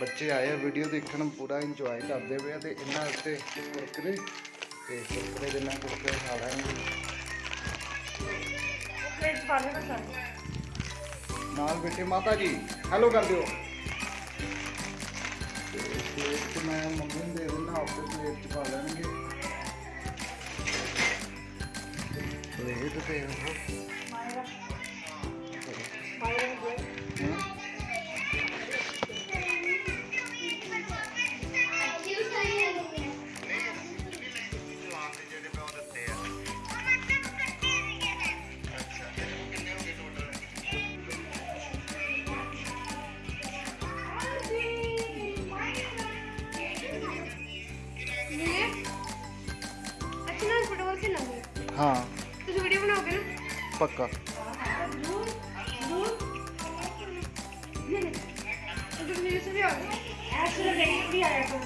ਬੱਚੇ ਆਏ ਆ ਵੀਡੀਓ ਦੇਖਣ, ਪੂਰਾ ਇੰਜੋਏ ਕਰਦੇ ਪਏ ਆ ਤੇ ਇਹਨਾਂ ਉੱਤੇ ਕੁਰਕਰੇ ਤੇ ਕੁਰਕਰੇ ਦੇ ਨਾਲ ਕੁਰਕਰੇ ਖਾ ਲੈਣਗੇ ਨਾਲ ਬੈਠੇ ਮਾਤਾ ਜੀ। ਹੈਲੋ ਕਰ ਦਿਓ। ਤੇ ਮੈਂ ਮੰਮੀ ਨੂੰ ਦੇ ਦਿੰਦਾ, ਆਪੇ ਪਲੇਟ 'ਚ ਪਾ ਲੈਣਗੇ। ਪਲੇਟ ਤੇ ਉਹ ਵੀ ਆਓਗੇ ਐਸੇ ਲਗੇ ਵੀ ਆਇਆ ਕਰੋ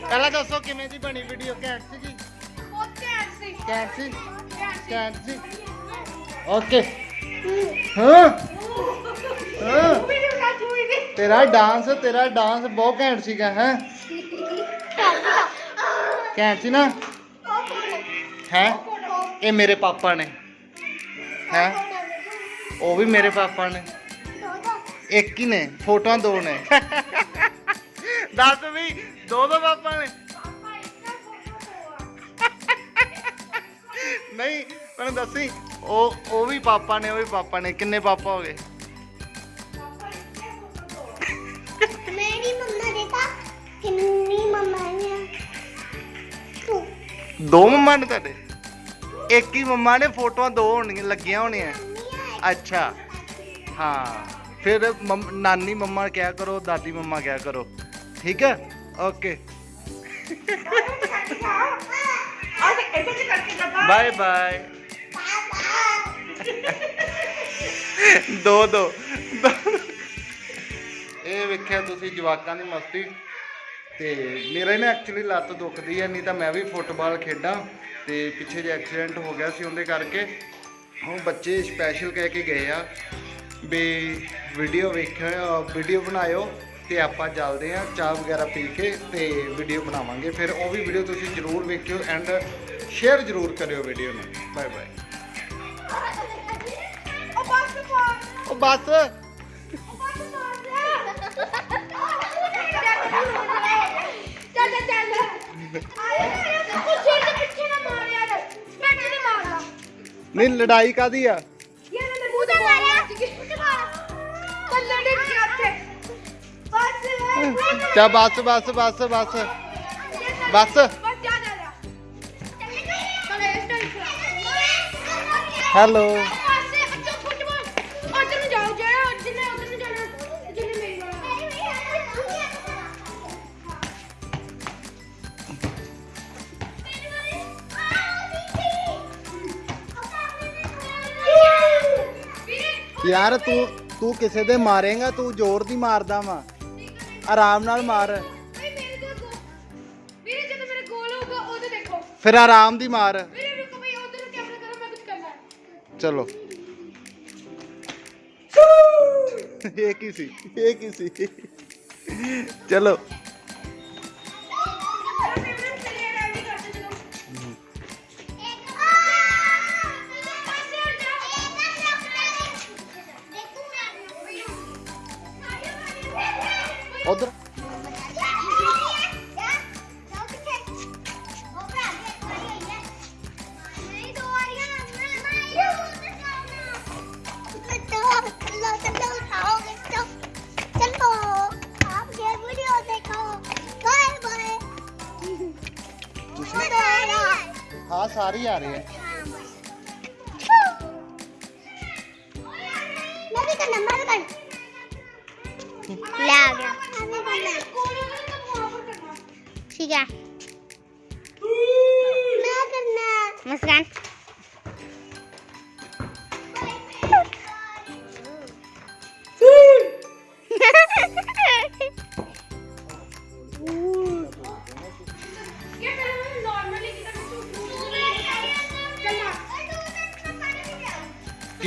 ਪਹਿਲਾਂ ਦੱਸੋ ਕਿਵੇਂ ਦੀ ਬਣੀ ਵੀਡੀਓ ਘੈਂਟ ਸੀ ਜੀ ਬਹੁਤ ਘੈਂਟ ਸੀ ਘੈਂਟ ਸੀ ਘੈਂਟ ਘੈਂਟ ਸੀ ਓਕੇ ਹਾਂ ਹਾਂ ਵੀਡੀਓ ਬਣਾ ਚੁਈ ਦੀ ਤੇਰਾ ਡਾਂਸ ਤੇਰਾ ਡਾਂਸ ਬਹੁਤ ਘੈਂਟ ਸੀਗਾ ਹੈ ਘੈਂਟ ਸੀ ਨਾ ਹੈ? ਇਹ ਮੇਰੇ ਪਾਪਾ ਨੇ। ਹੈ? ਉਹ ਵੀ ਮੇਰੇ ਪਾਪਾ ਨੇ। ਇੱਕ ਹੀ ਨੇ, ਫੋਟੋਆਂ ਦੋ ਨੇ। ਦੱਸ ਵੀ, ਦੋ ਦੋ ਪਾਪਾ ਨੇ। ਨਹੀਂ, ਮੈਨੂੰ ਦੱਸੀ ਉਹ ਉਹ ਵੀ ਪਾਪਾ ਨੇ, ਉਹ ਵੀ ਪਾਪਾ ਨੇ। ਕਿੰਨੇ ਪਾਪਾ ਹੋ ਗਏ? ਦੋ ਮੰਮਾ ਨੇ ਤੁਹਾਡੇ? ਇੱਕ ਹੀ ਮੰਮਾ ਨੇ, ਫੋਟੋਆਂ ਦੋ ਹੋਣਗੀਆਂ, ਲੱਗੀਆਂ ਹੋਣੀਆਂ। ਅੱਛਾ। ਹਾਂ, ਫਿਰ ਮੰਮ- ਨਾਨੀ ਮੰਮਾ ਕਿਹਾ ਕਰੋ, ਦਾਦੀ ਮੰਮਾ ਕਿਹਾ ਕਰੋ। ਠੀਕ ਹੈ? ਓਕੇ। Bye bye. ਦੋ ਦੋ। ਇਹ ਵੇਖਿਆ ਤੁਸੀਂ ਜਵਾਕਾਂ ਦੀ ਮਸਤੀ। ਤੇ ਮੇਰੇ ਨਾ ਐਕਚੁਅਲੀ ਲੱਤ ਦੁਖਦੀ ਹੈ ਨਹੀਂ ਤਾਂ ਮੈਂ ਵੀ ਫੁੱਟਬਾਲ ਖੇਡਾਂ ਤੇ ਪਿੱਛੇ ਜੇ ਐਕਸੀਡੈਂਟ ਹੋ ਗਿਆ ਸੀ ਉਹਦੇ ਕਰਕੇ। ਹੁਣ ਬੱਚੇ ਸਪੈਸ਼ਲ ਕਹਿ ਕੇ ਗਏ ਆ ਵੀ ਵੀਡੀਓ ਵੇਖਿਓ ਵੀਡੀਓ ਬਣਾਇਓ ਤੇ ਆਪਾਂ ਚੱਲਦੇ ਆ ਚਾਹ ਵਗੈਰਾ ਪੀ ਕੇ ਤੇ ਵੀਡੀਓ ਬਣਾਵਾਂਗੇ। ਫਿਰ ਉਹ ਵੀ ਵੀਡੀਓ ਤੁਸੀਂ ਜ਼ਰੂਰ ਵੇਖਿਓ ਐਂਡ ਸ਼ੇਅਰ ਜ਼ਰੂਰ ਕਰਿਓ ਵੀਡੀਓ ਨੂੰ। ਬਾਏ ਬਾਏ ਉਹ ਬਸ ਉਹ ਬਸ। ਚੱਲ ਚੱਲ ਚੱਲ ਆਏ ਉਹ ਸਿਰ ਦੇ ਪਿੱਛੇ ਨਾ ਮਾਰ ਯਾਰ ਯਾਰ ਤੂੰ ਤੂੰ ਕਿਸੇ ਦੇ ਮਾਰੇਗਾ ਤੂੰ ਜ਼ੋਰ ਦੀ ਮਾਰਦਾ ਵਾ। ਆਰਾਮ ਨਾਲ ਮਾਰ। ਵੀਰੇ ਮੇਰੇ ਕੋਲ ਗੋ- ਵੀਰੇ ਜਦੋਂ ਮੇਰੇ ਗੋਲ ਹੋਊਗਾ ਉਦੋਂ ਦੇਖੋ। ਫਿਰ ਆਰਾਮ ਦੀ ਮਾਰ। ਵੀਰੇ ਰੁਕੋ ਭਈ ਉਧਰ ਨੂੰ ਕੈਮਰਾ ਕਰੋ ਮੈਂ ਕੁਝ ਕਰਨਾ ਹੈ। ਚਲੋ। ਇਹ ਕੀ ਸੀ? ਇਹ ਕੀ ਸੀ? ਚਲੋ। हाँ सारी आ रही है। ठीक है। हम्म। मैं करना। है मुस्कान।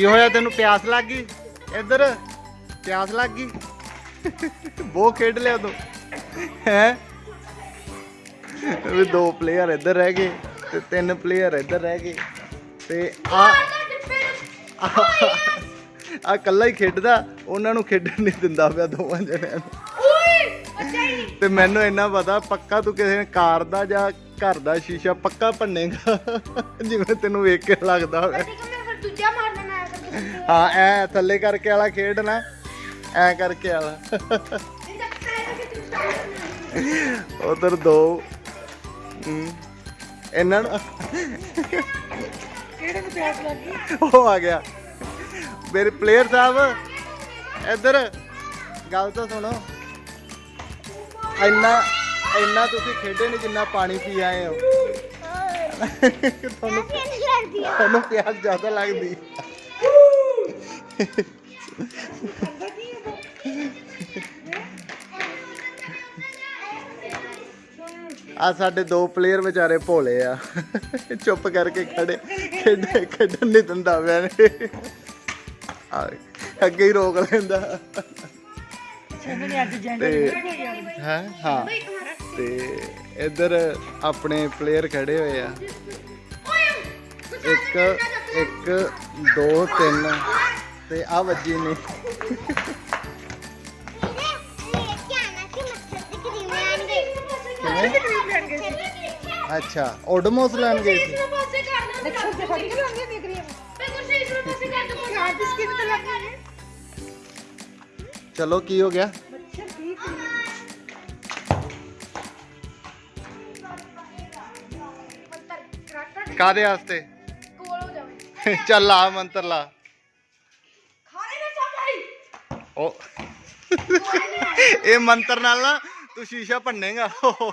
ਕੀ ਹੋਇਆ ਤੈਨੂੰ? ਪਿਆਸ ਲੱਗ ਗਈ? ਇੱਧਰ ਪਿਆਸ ਲੱਗ ਗਈ? ਬਹੁਤ ਖੇਡ ਲਿਆ ਤੂੰ। ਹੈ? ਵੀ ਦੋ ਪਲੇਅਰ ਇੱਧਰ ਰਹਿ ਗਏ ਤੇ ਤਿੰਨ ਪਲੇਅਰ ਇੱਧਰ ਰਹਿ ਗਏ ਤੇ ਆ ਆ ਕੱਲਾ ਹੀ ਖੇਡਦਾ ਉਹਨਾਂ ਨੂੰ ਖੇਡਣ ਨਹੀਂ ਦਿੰਦਾ ਪਿਆ ਦੋਵਾਂ ਜਣਿਆਂ ਨੂੰ। ਤੇ ਮੈਨੂੰ ਇੰਨਾ ਪਤਾ ਪੱਕਾ ਤੂੰ ਕਿਸੇ ਕਾਰ ਦਾ ਜਾਂ ਘਰ ਦਾ ਸ਼ੀਸ਼ਾ ਪੱਕਾ ਭੰਨੇਗਾ? ਜਿਵੇਂ ਤੈਨੂੰ ਵੇਖ ਕੇ ਲੱਗਦਾ ਹੋਵੇ। ਦੂਜਾ ਮਾਰ ਦੇਣਾ ਹੈ ਐ ਥੱਲੇ ਕਰਕੇ ਵਾਲਾ ਖੇਡਣਾ ਐ ਕਰਕੇ ਵਾਲਾ। ਉਧਰ ਦੋ। ਇਹਨਾਂ ਨੂੰ ਕਿਹੜੇ ਨੂੰ ਪਿਆਸ ਲੱਗੀ ਉਹ ਆ ਗਿਆ। ਮੇਰੇ ਪਲੇਅਰ ਸਾਹਿਬ ਇੱਧਰ। ਗੱਲ ਤਾਂ ਸੁਣੋ। ਇੰਨਾ ਇੰਨਾ ਤੁਸੀਂ ਖੇਡੇ ਨਹੀਂ ਜਿੰਨਾ ਪਾਣੀ ਪੀ ਆਏ ਹੋ। ਤੁਹਾਨੂੰ ਤੁਹਾਨੂੰ ਪਿਆਸ ਜ਼ਿਆਦਾ ਲੱਗਦੀ। ਆ ਸਾਡੇ ਦੋ ਪਲੇਅਰ ਵਿਚਾਰੇ ਭੋਲੇ ਆ। ਚੁੱਪ ਕਰਕੇ ਖੜੇ, ਖੇਡ, ਖੇਡਣ ਨਹੀਂ ਦਿੰਦਾ ਪਿਆ ਨੇ ਅੱਗੇ ਹੀ ਰੋਕ ਲੈਂਦਾ। ਤੇ ਹੈ? ਹਾਂ। ਤੇ ਇੱਧਰ ਆਪਣੇ ਪਲੇਅਰ ਖੜੇ ਹੋਏ ਆ। ਇੱਕ ਇੱਕ, ਦੋ, ਤਿੰਨ। ਤੇ ਆ ਵੱਜੀ ਨੇ ਅੱਛਾ ਓਡਮੋਸ ਲੈਣ ਗਏ ਸੀ ਦੇਖੋ ਤੇ ਖੜੀ ਕਰ ਲਾਂਗੇ ਦੇਖ ਰਹੀ ਹਾਂ ਮੈਂ ਕੁਛ ਇਸ ਨੂੰ ਪਾਸੇ ਕਰ ਦੂੰ ਯਾਰ ਦੀ ਸਕਿਨ ਤੇ ਲੱਗ ਗਈ ਚਲੋ ਕੀ ਹੋ ਗਿਆ ਬੱਚਾ ਠੀਕ ਨਹੀਂ ਕਾਦੇ ਵਾਸਤੇ ਕੋਲ ਹੋ ਜਾਵੇ ਚੱਲ ਆ ਮੰਤਰ ਲਾ ਉਹ। ਇਹ ਮੰਤਰ ਨਾਲ ਨਾ ਤੂੰ ਸ਼ੀਸ਼ਾ ਭੰਨੇਗਾ। ਹੋ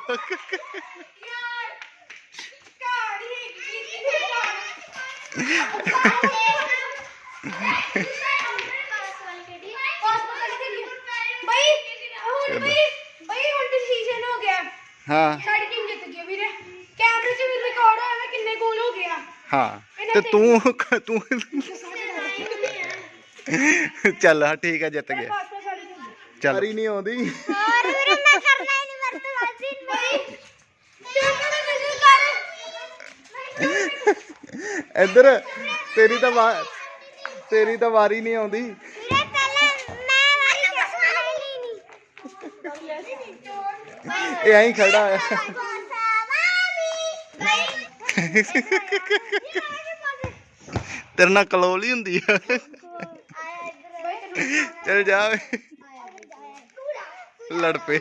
ਸਾਡੀ ਟੀਮ ਜਿੱਤ ਗਈ ਵੀਰੇ। ਕੈਮਰੇ 'ਚ ਵੀ ਰਿਕਾਰਡ ਹੋਇਆ ਕਿੰਨੇ ਗੋਲ ਹੋ ਗਿਆ ਹਾਂ। ਤੇ ਤੂੰ ਤੂੰ ਚੱਲ ਹਾਂ ਠੀਕ ਆ ਜਿੱਤ ਗਿਆ। ਚੱਲ। ਨਹੀਂ ਆਉਂਦੀ। ਹੋਰ ਇੱਧਰ ਤੇਰੀ ਤਾਂ ਤੇਰੀ ਤਾਂ ਵਾਰੀ ਨਹੀਂ ਆਉਂਦੀ। ਇਹ ਐਂ ਖੜਾ ਹੈ ਤੇਰੇ ਨਾਲ ਕਲੋਲੀ ਹੁੰਦੀ ਆ। ਚੱਲ ਜਾ। ਓਏ। ਲੜ ਪਏ।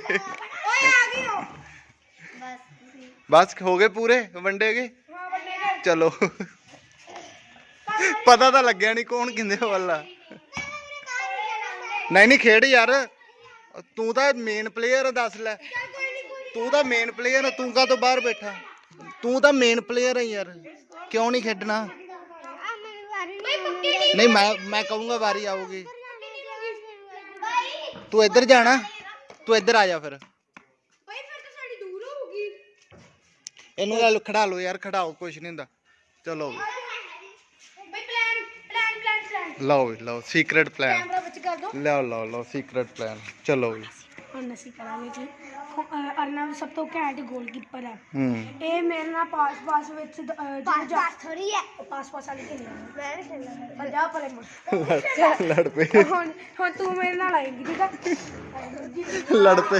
ਬਸ ਹੋ ਗਏ ਪੂਰੇ? ਵੰਡੇ ਗਏ ਚਲੋ। ਪਤਾ ਤਾਂ ਲੱਗਿਆ ਨਹੀਂ ਕੌਣ ਕਿੰਦੇ ਵੱਲਾ ਨਹੀਂ ਨਹੀਂ ਖੇਡ ਯਾਰ। ਤੂੰ ਤਾਂ ਮੇਨ ਪਲੇਅਰ ਦੱਸ ਲੈ। ਤੂੰ ਤਾਂ ਮੇਨ ਪਲੇਅਰ ਤੂੰ ਕਾ ਤੋਂ ਬਾਹਰ ਬੈਠਾ? ਤੂੰ ਤਾਂ ਮੇਨ ਪਲੇਅਰ ਹੈ ਯਾਰ। ਕਿਉਂ ਨਹੀਂ ਖੇਡਣਾ? ਨਹੀਂ ਮੈਂ ਮੈਂ ਕਹੂੰਗਾ ਵਾਰੀ ਆਊਗੀ। ਤੂੰ ਇੱਧਰ ਜਾਣਾ ਤੂੰ ਇੱਧਰ ਆ ਜਾ ਫਿਰ। ਬਈ ਫਿਰ ਤਾਂ ਸਾਡੀ ਦੂਰ ਹੋਊਗੀ। ਇਹਨੂੰ ਗੱਲ ਖੜਾ ਲਓ ਯਾਰ ਖੜਾਓ ਕੁਛ ਨਹੀਂ ਹੁੰਦਾ। ਚਲੋ ਵੀ। ਬਈ ਪਲਾਨ ਪਲਾਨ ਪਲਾਨ ਪਲਾਨ ਲਓ ਵੀ, ਲਓ ਸੀਕ੍ਰੇਟ ਪਲਾਨ ਕੈਮਰਾ ਵਿੱਚ ਕਰ ਦੋ। ਲਓ ਲਓ ਲਓ ਸੀਕ੍ਰੇਟ ਪਲਾਨ ਚਲੋ ਵੀ। ਹੁਣ ਅਸੀਂ ਕਰਾਂਗੇ ਜੀ। अर्णव सब तो कैंट गोलकीपर है ए मेरे ना पास पास विच पास पास थोड़ी है पास पास वाले खेल मैं खेल रहा पंजाब वाले लड़ पे हाँ हाँ तू मेरे ना लाएगी ठीक है लड़ पे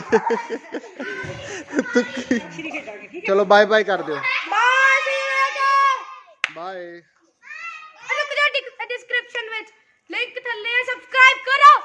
चलो बाय बाय कर दियो करो